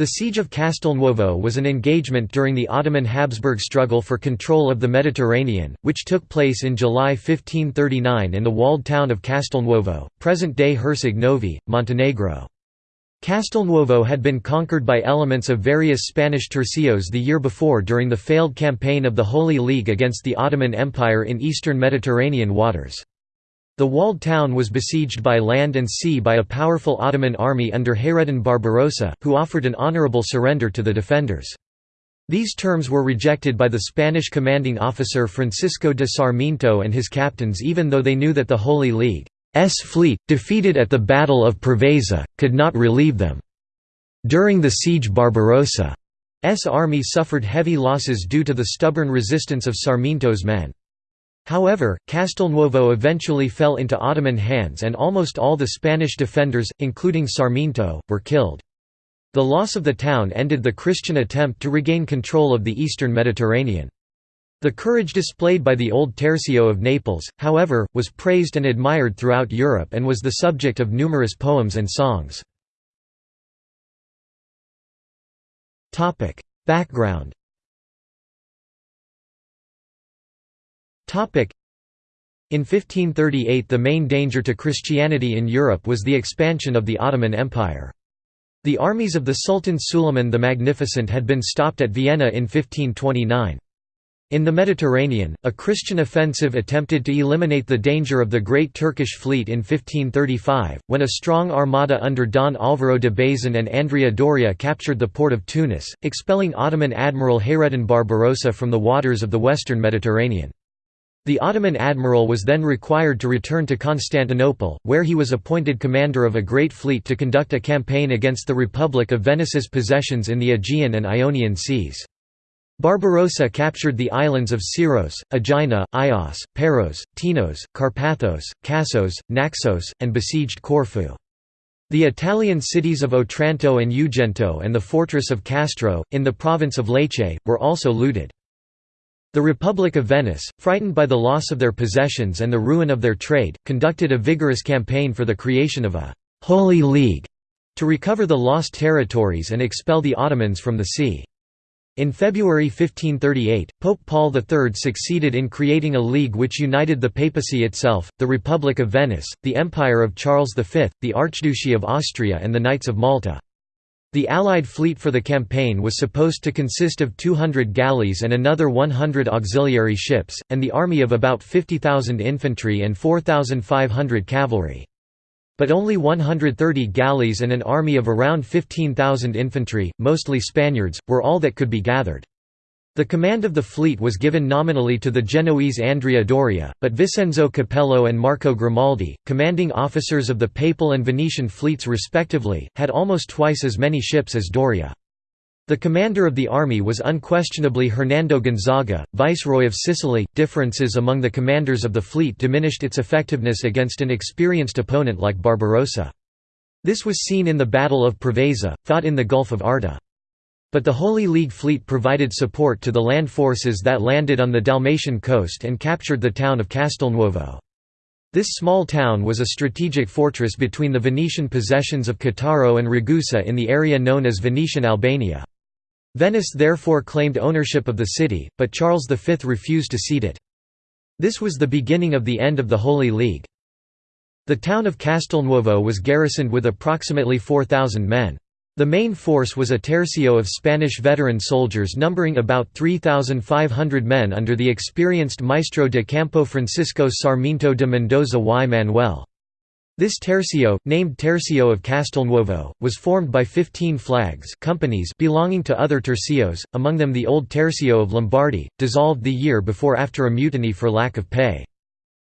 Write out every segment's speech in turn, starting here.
The Siege of Castelnuovo was an engagement during the Ottoman-Habsburg struggle for control of the Mediterranean, which took place in July 1539 in the walled town of Castelnuovo, present-day Herceg Novi, Montenegro. Castelnuovo had been conquered by elements of various Spanish tercios the year before during the failed campaign of the Holy League against the Ottoman Empire in eastern Mediterranean waters. The walled town was besieged by land and sea by a powerful Ottoman army under Hayreddin Barbarossa, who offered an honorable surrender to the defenders. These terms were rejected by the Spanish commanding officer Francisco de Sarmiento and his captains even though they knew that the Holy League's fleet, defeated at the Battle of Preveza, could not relieve them. During the siege Barbarossa's army suffered heavy losses due to the stubborn resistance of Sarmiento's men. However, Castelnuovo eventually fell into Ottoman hands and almost all the Spanish defenders, including Sarmiento, were killed. The loss of the town ended the Christian attempt to regain control of the eastern Mediterranean. The courage displayed by the old Tercio of Naples, however, was praised and admired throughout Europe and was the subject of numerous poems and songs. Background In 1538 the main danger to Christianity in Europe was the expansion of the Ottoman Empire. The armies of the Sultan Suleiman the Magnificent had been stopped at Vienna in 1529. In the Mediterranean, a Christian offensive attempted to eliminate the danger of the Great Turkish Fleet in 1535, when a strong armada under Don Álvaro de Bazan and Andrea Doria captured the port of Tunis, expelling Ottoman Admiral Hayreddin Barbarossa from the waters of the western Mediterranean. The Ottoman admiral was then required to return to Constantinople, where he was appointed commander of a great fleet to conduct a campaign against the Republic of Venice's possessions in the Aegean and Ionian seas. Barbarossa captured the islands of Syros, Aegina, Ios, Paros, Tinos, Carpathos, Kassos, Naxos, and besieged Corfu. The Italian cities of Otranto and Ugento and the fortress of Castro, in the province of Lecce, were also looted. The Republic of Venice, frightened by the loss of their possessions and the ruin of their trade, conducted a vigorous campaign for the creation of a «Holy League» to recover the lost territories and expel the Ottomans from the sea. In February 1538, Pope Paul III succeeded in creating a league which united the papacy itself, the Republic of Venice, the Empire of Charles V, the Archduchy of Austria and the Knights of Malta. The Allied fleet for the campaign was supposed to consist of 200 galleys and another 100 auxiliary ships, and the army of about 50,000 infantry and 4,500 cavalry. But only 130 galleys and an army of around 15,000 infantry, mostly Spaniards, were all that could be gathered. The command of the fleet was given nominally to the Genoese Andrea Doria, but Vincenzo Capello and Marco Grimaldi, commanding officers of the Papal and Venetian fleets respectively, had almost twice as many ships as Doria. The commander of the army was unquestionably Hernando Gonzaga, viceroy of Sicily. Differences among the commanders of the fleet diminished its effectiveness against an experienced opponent like Barbarossa. This was seen in the Battle of Preveza, fought in the Gulf of Arta. But the Holy League fleet provided support to the land forces that landed on the Dalmatian coast and captured the town of Castelnuovo. This small town was a strategic fortress between the Venetian possessions of Cattaro and Ragusa in the area known as Venetian Albania. Venice therefore claimed ownership of the city, but Charles V refused to cede it. This was the beginning of the end of the Holy League. The town of Castelnuovo was garrisoned with approximately 4,000 men. The main force was a tercio of Spanish veteran soldiers numbering about 3,500 men under the experienced Maestro de Campo Francisco Sarmiento de Mendoza y Manuel. This tercio, named Tercio of Castelnuovo, was formed by 15 flags companies belonging to other tercios, among them the old Tercio of Lombardy, dissolved the year before after a mutiny for lack of pay.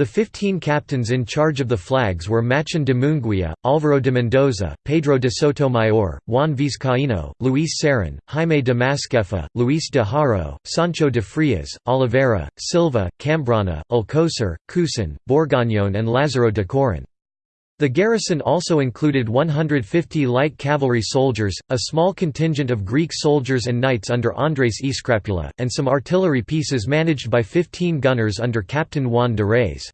The fifteen captains in charge of the flags were Machín de Munguia, Álvaro de Mendoza, Pedro de Sotomayor, Juan Vizcaíno, Luis Serrán, Jaime de Masquefa, Luis de Haro, Sancho de Frias, Oliveira, Silva, Cambrana, Alcocer, Cousin, Borgoñón and Lázaro de Corán. The garrison also included 150 light cavalry soldiers, a small contingent of Greek soldiers and knights under Andres I Scrapula, and some artillery pieces managed by 15 gunners under Captain Juan de Reyes.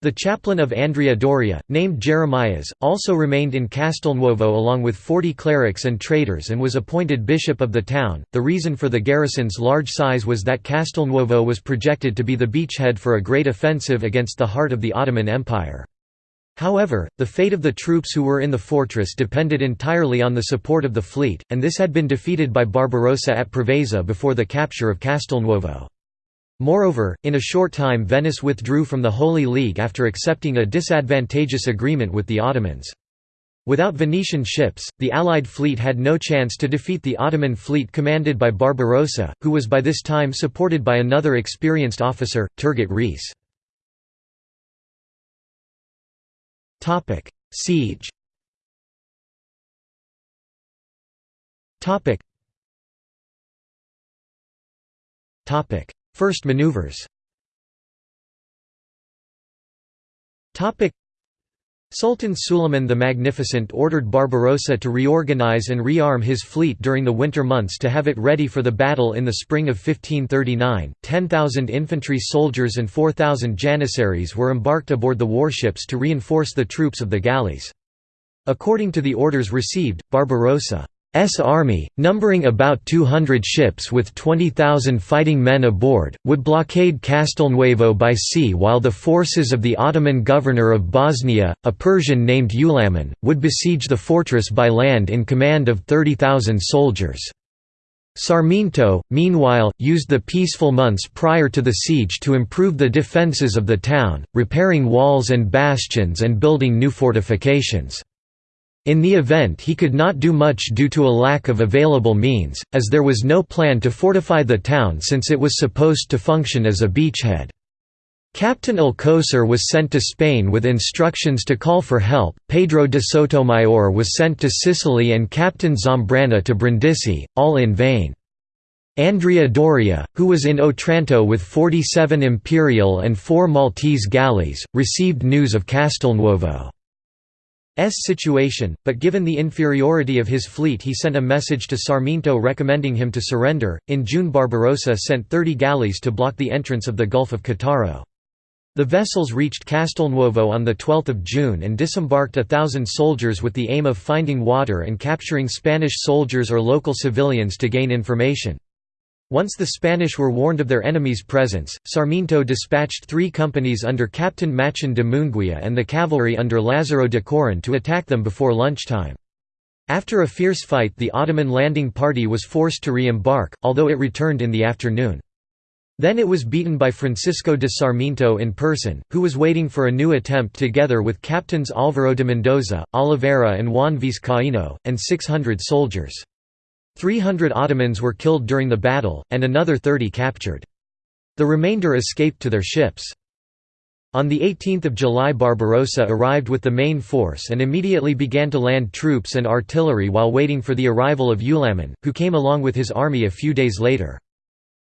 The chaplain of Andrea Doria, named Jeremias, also remained in Castelnuovo along with 40 clerics and traders and was appointed bishop of the town. The reason for the garrison's large size was that Castelnuovo was projected to be the beachhead for a great offensive against the heart of the Ottoman Empire. However, the fate of the troops who were in the fortress depended entirely on the support of the fleet, and this had been defeated by Barbarossa at Preveza before the capture of Castelnuovo. Moreover, in a short time Venice withdrew from the Holy League after accepting a disadvantageous agreement with the Ottomans. Without Venetian ships, the Allied fleet had no chance to defeat the Ottoman fleet commanded by Barbarossa, who was by this time supported by another experienced officer, Turgut Reis. Siege. Topic: First maneuvers Sultan Suleiman the Magnificent ordered Barbarossa to reorganize and rearm his fleet during the winter months to have it ready for the battle in the spring of 1539. 10,000 infantry soldiers and 4,000 janissaries were embarked aboard the warships to reinforce the troops of the galleys. According to the orders received, Barbarossa S army, numbering about 200 ships with 20,000 fighting men aboard, would blockade Castelnuovo by sea while the forces of the Ottoman governor of Bosnia, a Persian named Ulaman, would besiege the fortress by land in command of 30,000 soldiers. Sarmiento, meanwhile, used the peaceful months prior to the siege to improve the defences of the town, repairing walls and bastions and building new fortifications. In the event he could not do much due to a lack of available means, as there was no plan to fortify the town since it was supposed to function as a beachhead. Captain Alcocer was sent to Spain with instructions to call for help, Pedro de Sotomayor was sent to Sicily and Captain Zambrana to Brindisi, all in vain. Andrea Doria, who was in Otranto with 47 imperial and four Maltese galleys, received news of Castelnuovo. S situation, but given the inferiority of his fleet he sent a message to Sarmiento recommending him to surrender. In June Barbarossa sent 30 galleys to block the entrance of the Gulf of Cattaro. The vessels reached Castelnuovo on 12 June and disembarked a thousand soldiers with the aim of finding water and capturing Spanish soldiers or local civilians to gain information. Once the Spanish were warned of their enemy's presence, Sarmiento dispatched three companies under Captain Machin de Munguia and the cavalry under Lazaro de Coron to attack them before lunchtime. After a fierce fight the Ottoman landing party was forced to re-embark, although it returned in the afternoon. Then it was beaten by Francisco de Sarmiento in person, who was waiting for a new attempt together with captains Álvaro de Mendoza, Oliveira and Juan Vizcaíno, and 600 soldiers. 300 Ottomans were killed during the battle, and another 30 captured. The remainder escaped to their ships. On 18 July Barbarossa arrived with the main force and immediately began to land troops and artillery while waiting for the arrival of Ulaman, who came along with his army a few days later.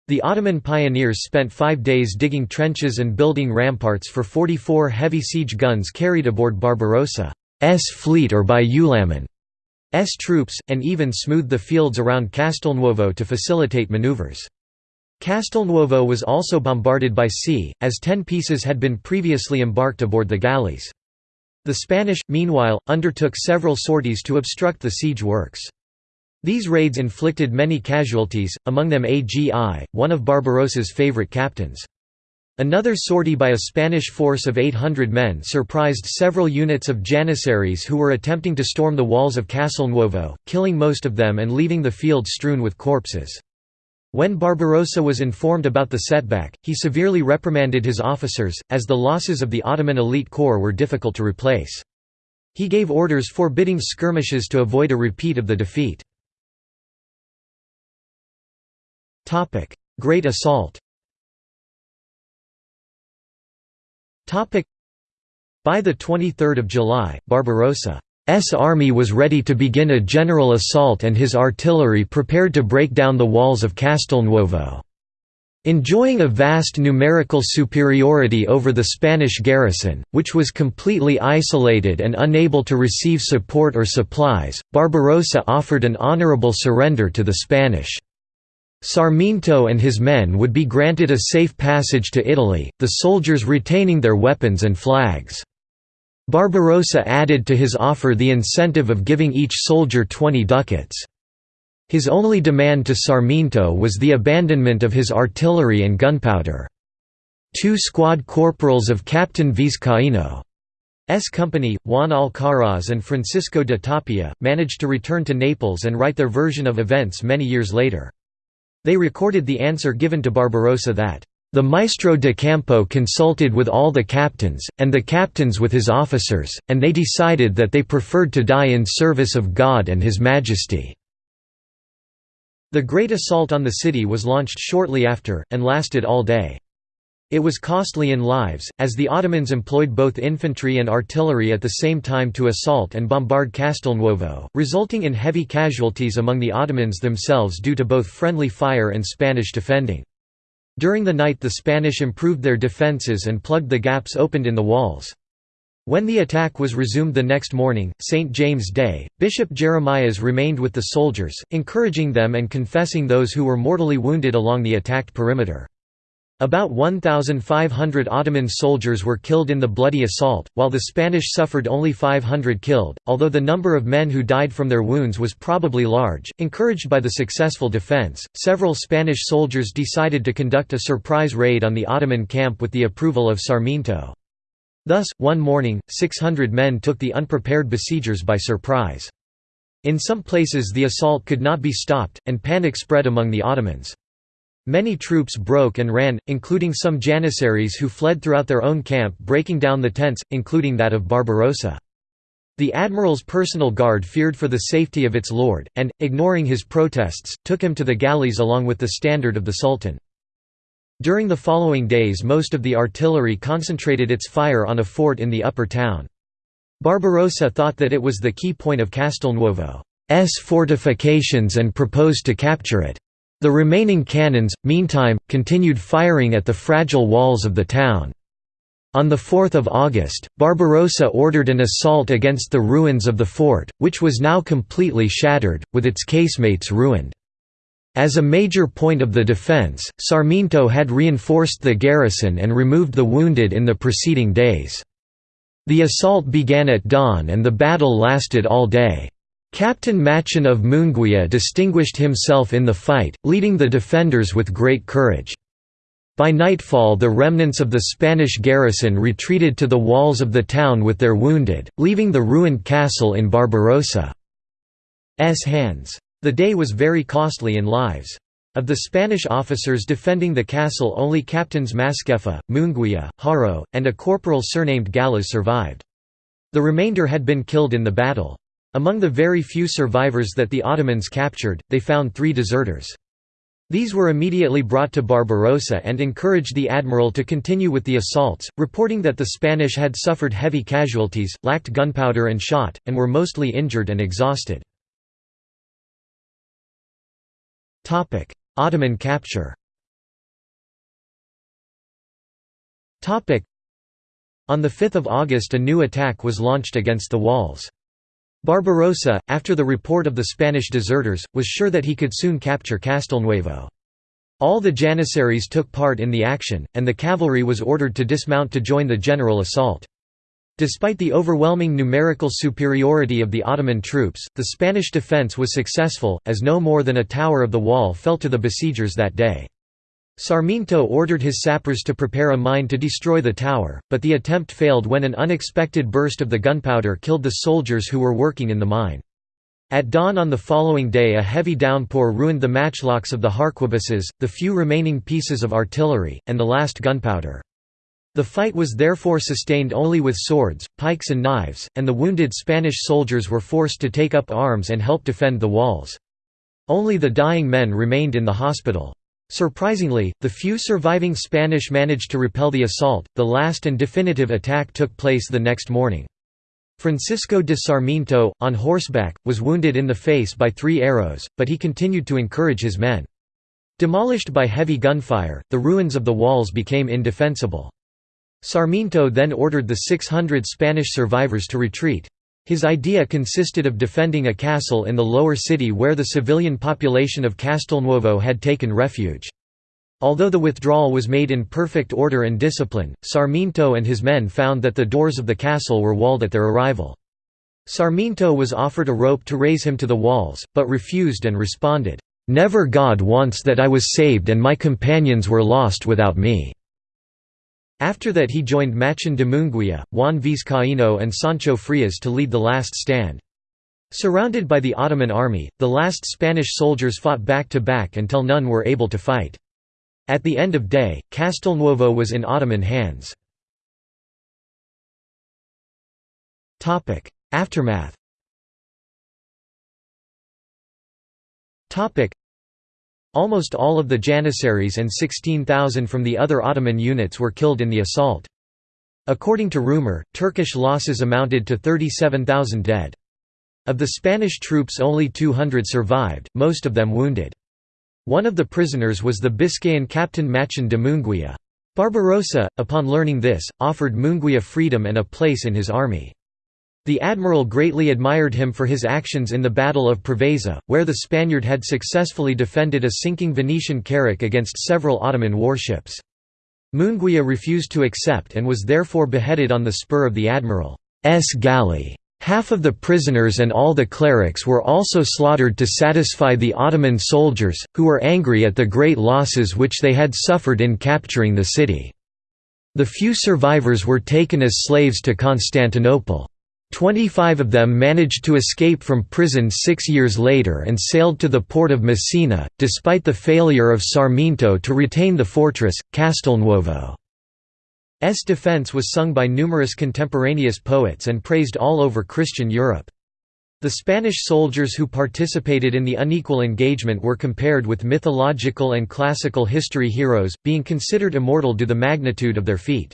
The Ottoman pioneers spent five days digging trenches and building ramparts for 44 heavy siege guns carried aboard Barbarossa's fleet or by Ulaman. S troops, and even smoothed the fields around Castelnuovo to facilitate maneuvers. Castelnuovo was also bombarded by sea, as ten pieces had been previously embarked aboard the galleys. The Spanish, meanwhile, undertook several sorties to obstruct the siege works. These raids inflicted many casualties, among them AGI, one of Barbarossa's favorite captains. Another sortie by a Spanish force of 800 men surprised several units of Janissaries who were attempting to storm the walls of Castelnuovo, killing most of them and leaving the field strewn with corpses. When Barbarossa was informed about the setback, he severely reprimanded his officers, as the losses of the Ottoman elite corps were difficult to replace. He gave orders forbidding skirmishes to avoid a repeat of the defeat. Great Assault By 23 July, Barbarossa's army was ready to begin a general assault and his artillery prepared to break down the walls of Castelnuovo. Enjoying a vast numerical superiority over the Spanish garrison, which was completely isolated and unable to receive support or supplies, Barbarossa offered an honorable surrender to the Spanish. Sarmiento and his men would be granted a safe passage to Italy, the soldiers retaining their weapons and flags. Barbarossa added to his offer the incentive of giving each soldier 20 ducats. His only demand to Sarmiento was the abandonment of his artillery and gunpowder. Two squad corporals of Captain Vizcaino's company, Juan Alcaraz and Francisco de Tapia, managed to return to Naples and write their version of events many years later. They recorded the answer given to Barbarossa that, "...the Maestro de Campo consulted with all the captains, and the captains with his officers, and they decided that they preferred to die in service of God and His Majesty." The Great Assault on the city was launched shortly after, and lasted all day. It was costly in lives, as the Ottomans employed both infantry and artillery at the same time to assault and bombard Castelnuovo, resulting in heavy casualties among the Ottomans themselves due to both friendly fire and Spanish defending. During the night the Spanish improved their defences and plugged the gaps opened in the walls. When the attack was resumed the next morning, St. James' Day, Bishop Jeremias remained with the soldiers, encouraging them and confessing those who were mortally wounded along the attacked perimeter. About 1,500 Ottoman soldiers were killed in the bloody assault, while the Spanish suffered only 500 killed, although the number of men who died from their wounds was probably large. Encouraged by the successful defense, several Spanish soldiers decided to conduct a surprise raid on the Ottoman camp with the approval of Sarmiento. Thus, one morning, 600 men took the unprepared besiegers by surprise. In some places the assault could not be stopped, and panic spread among the Ottomans. Many troops broke and ran, including some Janissaries who fled throughout their own camp breaking down the tents, including that of Barbarossa. The admiral's personal guard feared for the safety of its lord, and, ignoring his protests, took him to the galleys along with the standard of the sultan. During the following days most of the artillery concentrated its fire on a fort in the upper town. Barbarossa thought that it was the key point of Castelnuovo's fortifications and proposed to capture it. The remaining cannons, meantime, continued firing at the fragile walls of the town. On 4 August, Barbarossa ordered an assault against the ruins of the fort, which was now completely shattered, with its casemates ruined. As a major point of the defense, Sarmiento had reinforced the garrison and removed the wounded in the preceding days. The assault began at dawn and the battle lasted all day. Captain Machin of Munguia distinguished himself in the fight, leading the defenders with great courage. By nightfall the remnants of the Spanish garrison retreated to the walls of the town with their wounded, leaving the ruined castle in Barbarossa's hands. The day was very costly in lives. Of the Spanish officers defending the castle only Captains Masquefa, Munguia, Haro, and a corporal surnamed Gallas survived. The remainder had been killed in the battle. Among the very few survivors that the Ottomans captured, they found three deserters. These were immediately brought to Barbarossa and encouraged the admiral to continue with the assaults, reporting that the Spanish had suffered heavy casualties, lacked gunpowder and shot, and were mostly injured and exhausted. Ottoman capture On 5 August a new attack was launched against the walls. Barbarossa, after the report of the Spanish deserters, was sure that he could soon capture Castelnuovo. All the Janissaries took part in the action, and the cavalry was ordered to dismount to join the general assault. Despite the overwhelming numerical superiority of the Ottoman troops, the Spanish defence was successful, as no more than a tower of the wall fell to the besiegers that day. Sarmiento ordered his sappers to prepare a mine to destroy the tower, but the attempt failed when an unexpected burst of the gunpowder killed the soldiers who were working in the mine. At dawn on the following day a heavy downpour ruined the matchlocks of the harquebuses, the few remaining pieces of artillery, and the last gunpowder. The fight was therefore sustained only with swords, pikes and knives, and the wounded Spanish soldiers were forced to take up arms and help defend the walls. Only the dying men remained in the hospital. Surprisingly, the few surviving Spanish managed to repel the assault. The last and definitive attack took place the next morning. Francisco de Sarmiento, on horseback, was wounded in the face by three arrows, but he continued to encourage his men. Demolished by heavy gunfire, the ruins of the walls became indefensible. Sarmiento then ordered the 600 Spanish survivors to retreat. His idea consisted of defending a castle in the lower city where the civilian population of Castelnuovo had taken refuge. Although the withdrawal was made in perfect order and discipline, Sarmiento and his men found that the doors of the castle were walled at their arrival. Sarmiento was offered a rope to raise him to the walls, but refused and responded, "'Never God wants that I was saved and my companions were lost without me.'" After that he joined Machín de Munguía, Juan Vizcaíno and Sancho Frias to lead the last stand. Surrounded by the Ottoman army, the last Spanish soldiers fought back to back until none were able to fight. At the end of day, Castelnuovo was in Ottoman hands. Aftermath Almost all of the Janissaries and 16,000 from the other Ottoman units were killed in the assault. According to rumor, Turkish losses amounted to 37,000 dead. Of the Spanish troops only 200 survived, most of them wounded. One of the prisoners was the Biscayan captain Machín de Munguía. Barbarossa, upon learning this, offered Munguía freedom and a place in his army. The admiral greatly admired him for his actions in the Battle of Preveza, where the Spaniard had successfully defended a sinking Venetian carrack against several Ottoman warships. Munguía refused to accept and was therefore beheaded on the spur of the admiral's galley. Half of the prisoners and all the clerics were also slaughtered to satisfy the Ottoman soldiers, who were angry at the great losses which they had suffered in capturing the city. The few survivors were taken as slaves to Constantinople. Twenty-five of them managed to escape from prison six years later and sailed to the port of Messina, despite the failure of Sarmiento to retain the fortress, Castelnuovo. S defense was sung by numerous contemporaneous poets and praised all over Christian Europe. The Spanish soldiers who participated in the unequal engagement were compared with mythological and classical history heroes, being considered immortal due the magnitude of their feat.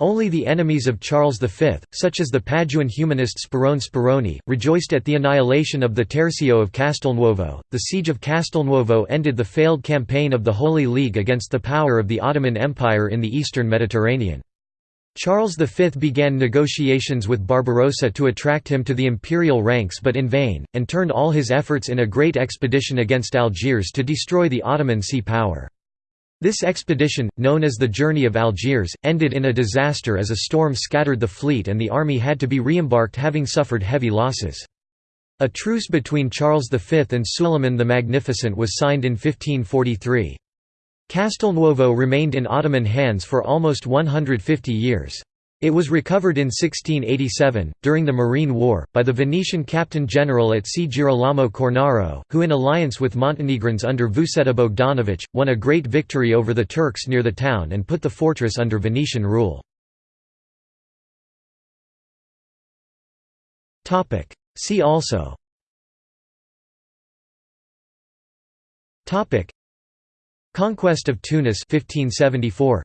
Only the enemies of Charles V, such as the Paduan humanist Sperone Speroni, rejoiced at the annihilation of the Tercio of Castelnuovo. The siege of Castelnuovo ended the failed campaign of the Holy League against the power of the Ottoman Empire in the eastern Mediterranean. Charles V began negotiations with Barbarossa to attract him to the imperial ranks but in vain, and turned all his efforts in a great expedition against Algiers to destroy the Ottoman sea power. This expedition, known as the Journey of Algiers, ended in a disaster as a storm scattered the fleet and the army had to be re-embarked having suffered heavy losses. A truce between Charles V and Suleiman the Magnificent was signed in 1543. Castelnuovo remained in Ottoman hands for almost 150 years. It was recovered in 1687, during the Morean War, by the Venetian captain-general at sea Girolamo Cornaro, who in alliance with Montenegrins under Vuceta Bogdanović, won a great victory over the Turks near the town and put the fortress under Venetian rule. See also. Conquest of Tunis 1574